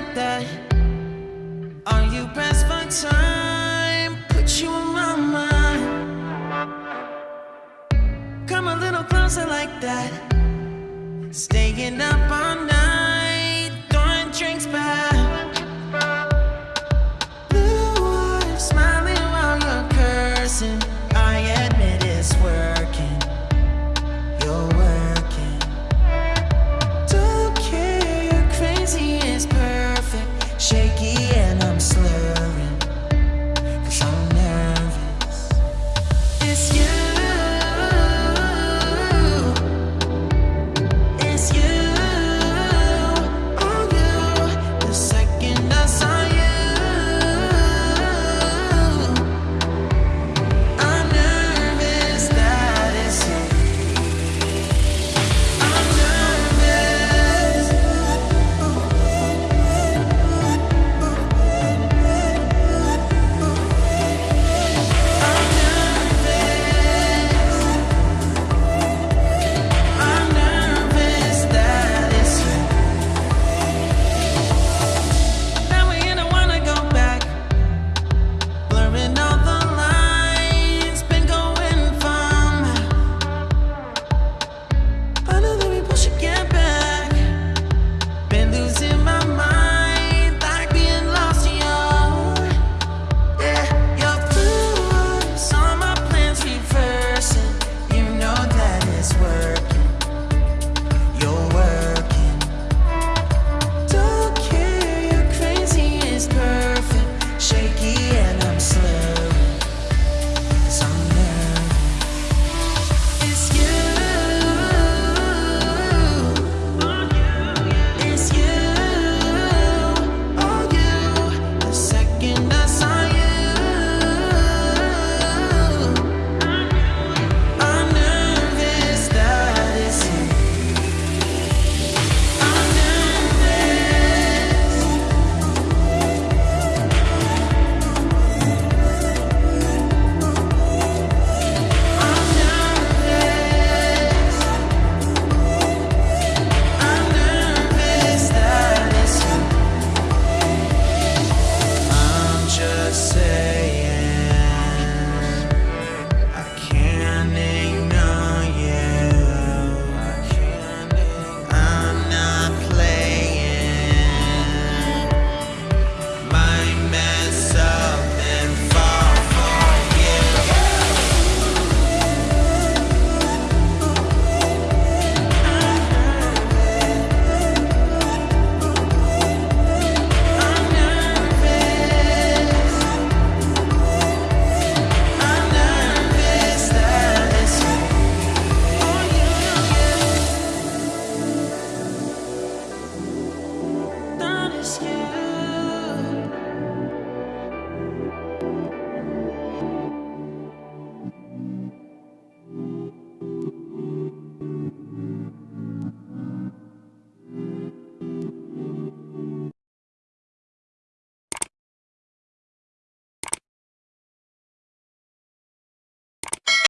like that? Are you pressed for time? Put you on my mind. Come a little closer like that. Staying up all night.